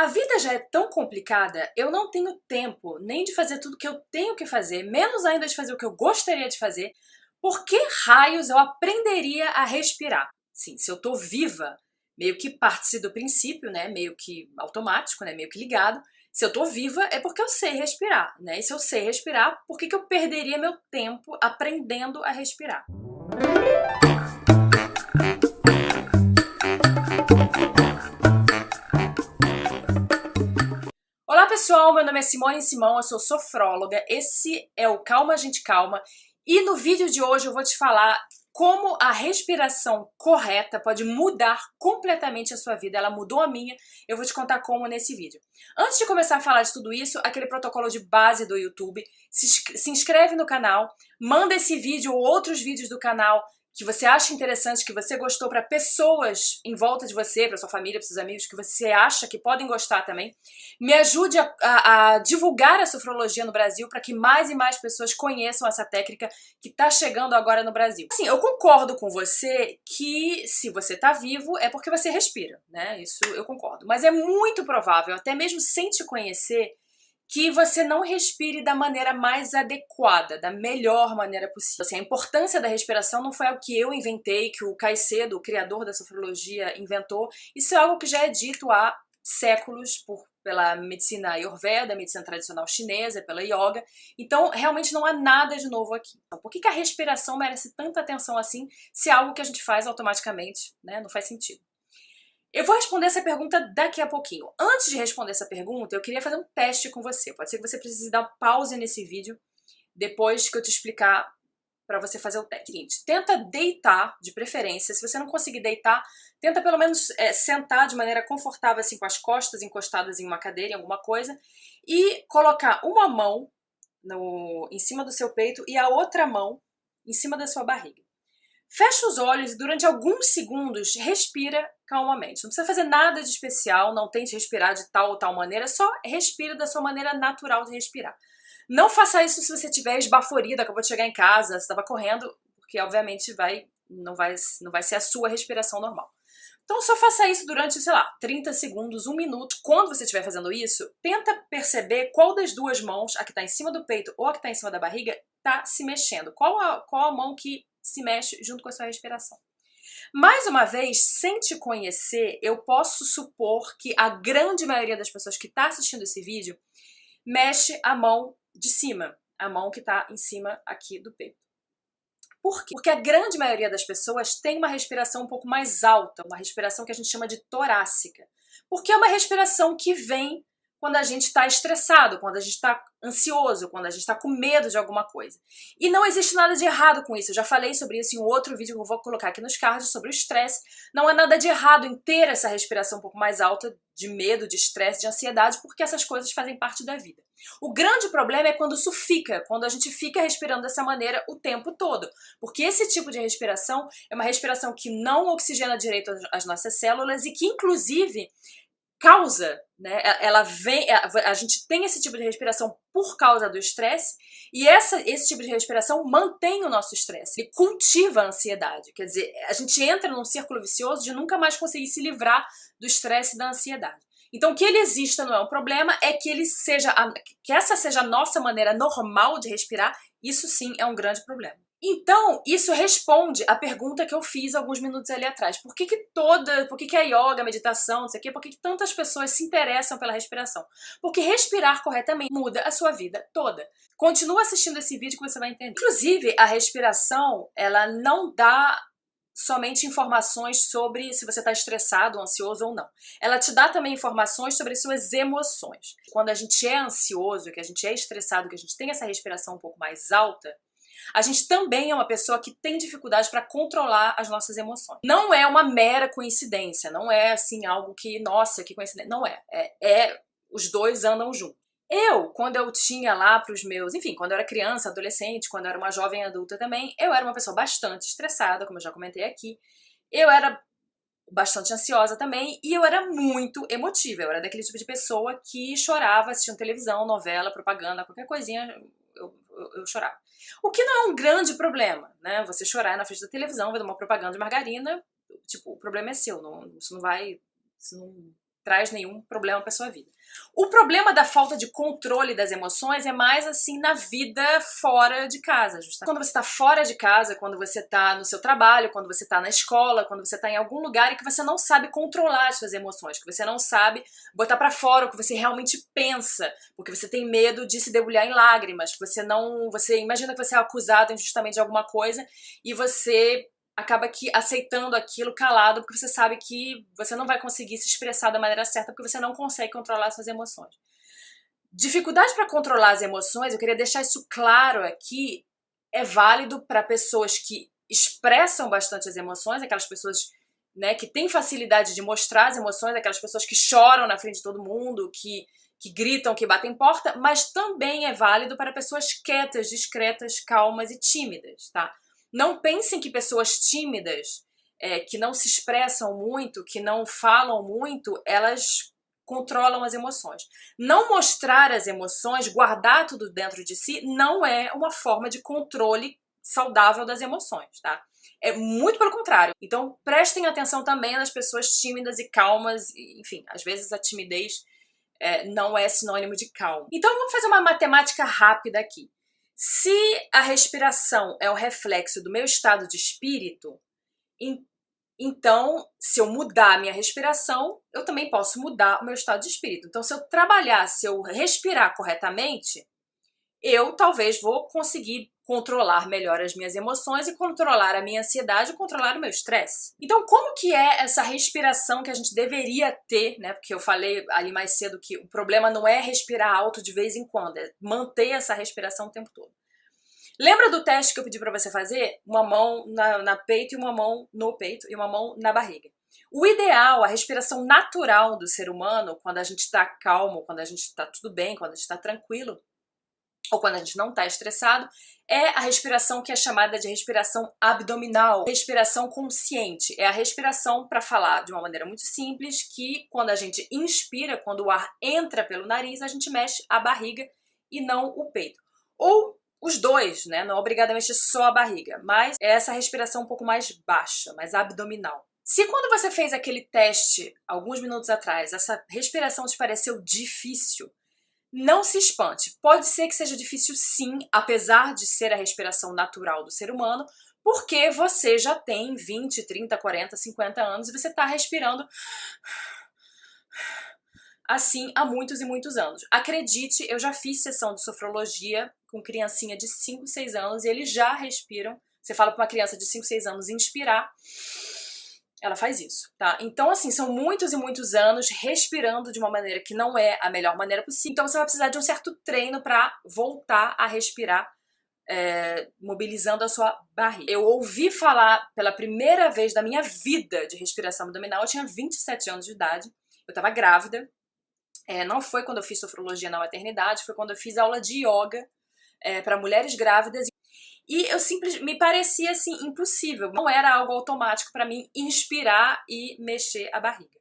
A vida já é tão complicada, eu não tenho tempo nem de fazer tudo que eu tenho que fazer, menos ainda de fazer o que eu gostaria de fazer. Por que raios eu aprenderia a respirar? Sim, se eu tô viva, meio que parte-se do princípio, né, meio que automático, né, meio que ligado, se eu tô viva é porque eu sei respirar, né, e se eu sei respirar, por que, que eu perderia meu tempo aprendendo a respirar? Pessoal, meu nome é Simone Simão, eu sou sofróloga, esse é o Calma Gente Calma e no vídeo de hoje eu vou te falar como a respiração correta pode mudar completamente a sua vida. Ela mudou a minha, eu vou te contar como nesse vídeo. Antes de começar a falar de tudo isso, aquele protocolo de base do YouTube, se, se inscreve no canal, manda esse vídeo ou outros vídeos do canal que você acha interessante, que você gostou para pessoas em volta de você, para sua família, para seus amigos, que você acha que podem gostar também. Me ajude a, a, a divulgar a sofrologia no Brasil para que mais e mais pessoas conheçam essa técnica que está chegando agora no Brasil. Assim, eu concordo com você que se você está vivo é porque você respira, né? Isso eu concordo. Mas é muito provável, até mesmo sem te conhecer, que você não respire da maneira mais adequada, da melhor maneira possível. Assim, a importância da respiração não foi algo que eu inventei, que o Caicedo, o criador da sofrologia, inventou. Isso é algo que já é dito há séculos por, pela medicina ayurveda, medicina tradicional chinesa, pela yoga. Então, realmente não há nada de novo aqui. Então, por que, que a respiração merece tanta atenção assim, se é algo que a gente faz automaticamente, né? Não faz sentido. Eu vou responder essa pergunta daqui a pouquinho. Antes de responder essa pergunta, eu queria fazer um teste com você. Pode ser que você precise dar pause nesse vídeo depois que eu te explicar para você fazer o teste. Tenta deitar, de preferência. Se você não conseguir deitar, tenta pelo menos é, sentar de maneira confortável, assim, com as costas encostadas em uma cadeira, em alguma coisa, e colocar uma mão no, em cima do seu peito e a outra mão em cima da sua barriga. Fecha os olhos e durante alguns segundos respira calmamente. Não precisa fazer nada de especial, não tente respirar de tal ou tal maneira, só respira da sua maneira natural de respirar. Não faça isso se você estiver esbaforida, acabou de chegar em casa, estava correndo, porque obviamente vai, não, vai, não vai ser a sua respiração normal. Então só faça isso durante, sei lá, 30 segundos, um minuto. Quando você estiver fazendo isso, tenta perceber qual das duas mãos, a que está em cima do peito ou a que está em cima da barriga, está se mexendo. Qual a, qual a mão que se mexe junto com a sua respiração. Mais uma vez, sem te conhecer, eu posso supor que a grande maioria das pessoas que está assistindo esse vídeo mexe a mão de cima, a mão que está em cima aqui do peito. Por quê? Porque a grande maioria das pessoas tem uma respiração um pouco mais alta, uma respiração que a gente chama de torácica. Porque é uma respiração que vem quando a gente está estressado, quando a gente está ansioso, quando a gente está com medo de alguma coisa. E não existe nada de errado com isso. Eu já falei sobre isso em um outro vídeo que eu vou colocar aqui nos cards sobre o estresse. Não há nada de errado em ter essa respiração um pouco mais alta de medo, de estresse, de ansiedade, porque essas coisas fazem parte da vida. O grande problema é quando isso fica, quando a gente fica respirando dessa maneira o tempo todo. Porque esse tipo de respiração é uma respiração que não oxigena direito as nossas células e que, inclusive, causa, né? Ela vem, a, gente tem esse tipo de respiração por causa do estresse e essa, esse tipo de respiração mantém o nosso estresse e cultiva a ansiedade. Quer dizer, a gente entra num círculo vicioso de nunca mais conseguir se livrar do estresse e da ansiedade. Então, que ele exista não é um problema, é que ele seja, que essa seja a nossa maneira normal de respirar, isso sim é um grande problema. Então, isso responde à pergunta que eu fiz alguns minutos ali atrás. Por que, que toda, por que, que a yoga, a meditação, não sei o quê, por que, que tantas pessoas se interessam pela respiração? Porque respirar corretamente muda a sua vida toda. Continua assistindo esse vídeo que você vai entender. Inclusive, a respiração, ela não dá somente informações sobre se você está estressado, ansioso ou não. Ela te dá também informações sobre as suas emoções. Quando a gente é ansioso, que a gente é estressado, que a gente tem essa respiração um pouco mais alta, a gente também é uma pessoa que tem dificuldade para controlar as nossas emoções. Não é uma mera coincidência, não é assim algo que, nossa, que coincidência. Não é. É, é os dois andam juntos. Eu, quando eu tinha lá para os meus, enfim, quando eu era criança, adolescente, quando eu era uma jovem adulta também, eu era uma pessoa bastante estressada, como eu já comentei aqui. Eu era bastante ansiosa também e eu era muito emotiva. Eu era daquele tipo de pessoa que chorava assistindo televisão, novela, propaganda, qualquer coisinha, eu, eu, eu, chorava. O que não é um grande problema, né? Você chorar na frente da televisão, ver uma propaganda de margarina, tipo, o problema é seu, não, isso não vai... Isso não, traz nenhum problema para sua vida. O problema da falta de controle das emoções é mais assim na vida fora de casa, justamente. Quando você está fora de casa, quando você está no seu trabalho, quando você está na escola, quando você está em algum lugar e que você não sabe controlar as suas emoções, que você não sabe botar para fora o que você realmente pensa, porque você tem medo de se debulhar em lágrimas, que você não, você imagina que você é acusado injustamente de alguma coisa e você acaba que aceitando aquilo calado, porque você sabe que você não vai conseguir se expressar da maneira certa, porque você não consegue controlar suas emoções. Dificuldade para controlar as emoções, eu queria deixar isso claro aqui, é válido para pessoas que expressam bastante as emoções, aquelas pessoas né, que têm facilidade de mostrar as emoções, aquelas pessoas que choram na frente de todo mundo, que, que gritam, que batem porta, mas também é válido para pessoas quietas, discretas, calmas e tímidas, tá? Não pensem que pessoas tímidas, é, que não se expressam muito, que não falam muito, elas controlam as emoções. Não mostrar as emoções, guardar tudo dentro de si, não é uma forma de controle saudável das emoções, tá? É muito pelo contrário. Então prestem atenção também nas pessoas tímidas e calmas, enfim, às vezes a timidez é, não é sinônimo de calma. Então vamos fazer uma matemática rápida aqui. Se a respiração é o reflexo do meu estado de espírito, então, se eu mudar a minha respiração, eu também posso mudar o meu estado de espírito. Então, se eu trabalhar, se eu respirar corretamente, eu talvez vou conseguir controlar melhor as minhas emoções e controlar a minha ansiedade e controlar o meu estresse. Então, como que é essa respiração que a gente deveria ter, né? Porque eu falei ali mais cedo que o problema não é respirar alto de vez em quando, é manter essa respiração o tempo todo. Lembra do teste que eu pedi para você fazer? Uma mão na, na peito e uma mão no peito e uma mão na barriga. O ideal, a respiração natural do ser humano, quando a gente está calmo, quando a gente está tudo bem, quando a gente está tranquilo, ou quando a gente não está estressado, é a respiração que é chamada de respiração abdominal, respiração consciente. É a respiração, para falar de uma maneira muito simples, que quando a gente inspira, quando o ar entra pelo nariz, a gente mexe a barriga e não o peito. Ou os dois, né? Não obrigadamente só a barriga, mas é essa respiração um pouco mais baixa, mais abdominal. Se quando você fez aquele teste alguns minutos atrás, essa respiração te pareceu difícil, não se espante, pode ser que seja difícil sim, apesar de ser a respiração natural do ser humano, porque você já tem 20, 30, 40, 50 anos e você está respirando assim há muitos e muitos anos. Acredite, eu já fiz sessão de sofrologia com criancinha de 5, 6 anos e eles já respiram. Você fala para uma criança de 5, 6 anos inspirar, ela faz isso, tá? Então, assim, são muitos e muitos anos respirando de uma maneira que não é a melhor maneira possível. Então, você vai precisar de um certo treino para voltar a respirar, é, mobilizando a sua barriga. Eu ouvi falar pela primeira vez da minha vida de respiração abdominal, eu tinha 27 anos de idade, eu estava grávida, é, não foi quando eu fiz sofrologia na maternidade, foi quando eu fiz aula de yoga é, para mulheres grávidas e eu simplesmente me parecia assim impossível, não era algo automático para mim inspirar e mexer a barriga.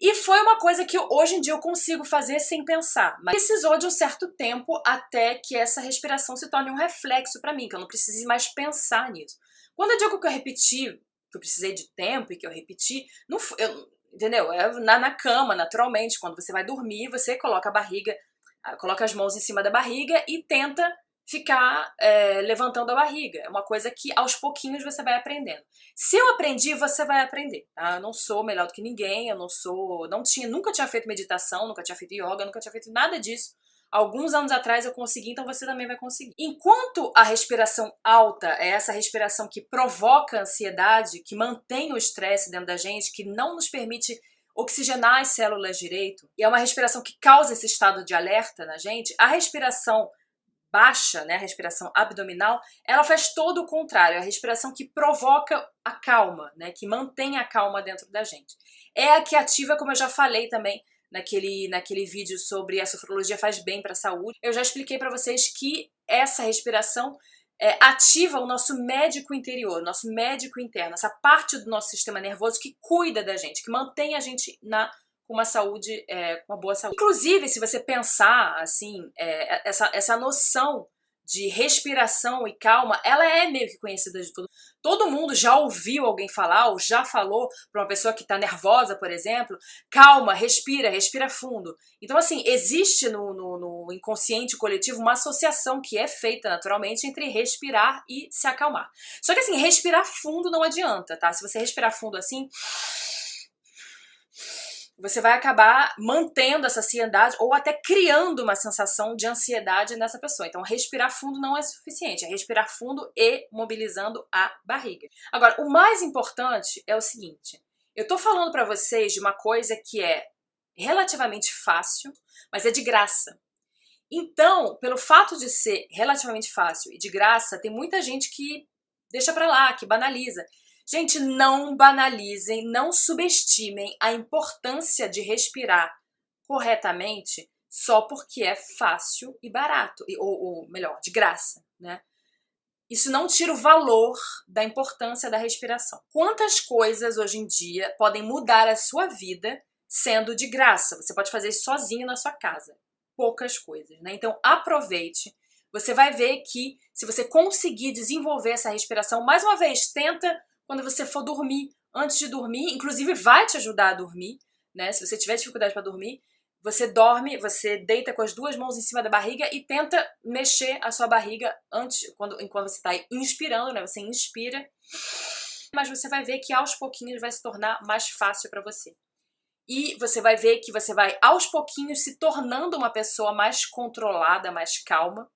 E foi uma coisa que hoje em dia eu consigo fazer sem pensar, mas precisou de um certo tempo até que essa respiração se torne um reflexo para mim, que eu não precise mais pensar nisso. Quando eu digo que eu repeti, que eu precisei de tempo e que eu repeti, não, eu, entendeu? É na, na cama, naturalmente, quando você vai dormir, você coloca a barriga, ah, coloca as mãos em cima da barriga e tenta ficar é, levantando a barriga. É uma coisa que aos pouquinhos você vai aprendendo. Se eu aprendi, você vai aprender. Tá? Eu não sou melhor do que ninguém, eu não sou, não tinha, nunca tinha feito meditação, nunca tinha feito yoga, nunca tinha feito nada disso. Alguns anos atrás eu consegui, então você também vai conseguir. Enquanto a respiração alta é essa respiração que provoca ansiedade, que mantém o estresse dentro da gente, que não nos permite oxigenar as células direito, e é uma respiração que causa esse estado de alerta na gente, a respiração baixa, né, a respiração abdominal, ela faz todo o contrário, é a respiração que provoca a calma, né, que mantém a calma dentro da gente. É a que ativa, como eu já falei também naquele, naquele vídeo sobre a sofrologia faz bem para a saúde, eu já expliquei para vocês que essa respiração é, ativa o nosso médico interior, nosso médico interno, essa parte do nosso sistema nervoso que cuida da gente, que mantém a gente na com uma saúde, é, com uma boa saúde. Inclusive, se você pensar, assim, é, essa, essa noção de respiração e calma, ela é meio que conhecida de todo Todo mundo já ouviu alguém falar ou já falou para uma pessoa que está nervosa, por exemplo, calma, respira, respira fundo. Então, assim, existe no, no, no, inconsciente coletivo uma associação que é feita naturalmente entre respirar e se acalmar. Só que, assim, respirar fundo não adianta, tá? Se você respirar fundo assim você vai acabar mantendo essa ansiedade ou até criando uma sensação de ansiedade nessa pessoa. Então, respirar fundo não é suficiente, é respirar fundo e mobilizando a barriga. Agora, o mais importante é o seguinte, eu tô falando para vocês de uma coisa que é relativamente fácil, mas é de graça. Então, pelo fato de ser relativamente fácil e de graça, tem muita gente que deixa para lá, que banaliza. Gente, não banalizem, não subestimem a importância de respirar corretamente só porque é fácil e barato, ou, ou melhor, de graça, né? Isso não tira o valor da importância da respiração. Quantas coisas hoje em dia podem mudar a sua vida sendo de graça? Você pode fazer isso sozinho na sua casa. Poucas coisas, né? Então aproveite. Você vai ver que se você conseguir desenvolver essa respiração, mais uma vez, tenta quando você for dormir, antes de dormir, inclusive vai te ajudar a dormir, né? Se você tiver dificuldade para dormir, você dorme, você deita com as duas mãos em cima da barriga e tenta mexer a sua barriga antes, quando, enquanto você está inspirando, né? Você inspira, mas você vai ver que aos pouquinhos vai se tornar mais fácil para você. E você vai ver que você vai aos pouquinhos se tornando uma pessoa mais controlada, mais calma.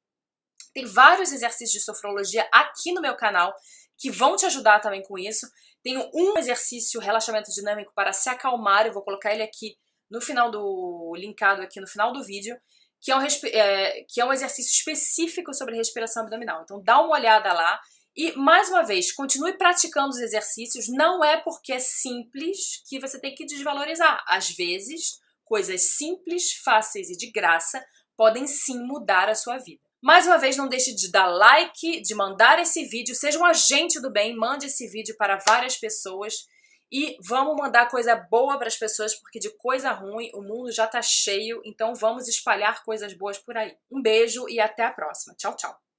Tem vários exercícios de sofrologia aqui no meu canal que vão te ajudar também com isso. Tenho um exercício relaxamento dinâmico para se acalmar, eu vou colocar ele aqui no final do... linkado aqui no final do vídeo, que é um, é, que é um exercício específico sobre respiração abdominal. Então dá uma olhada lá e, mais uma vez, continue praticando os exercícios, não é porque é simples que você tem que desvalorizar. Às vezes, coisas simples, fáceis e de graça podem sim mudar a sua vida. Mais uma vez, não deixe de dar like, de mandar esse vídeo, seja um agente do bem, mande esse vídeo para várias pessoas e vamos mandar coisa boa para as pessoas, porque de coisa ruim o mundo já está cheio, então vamos espalhar coisas boas por aí. Um beijo e até a próxima. Tchau, tchau.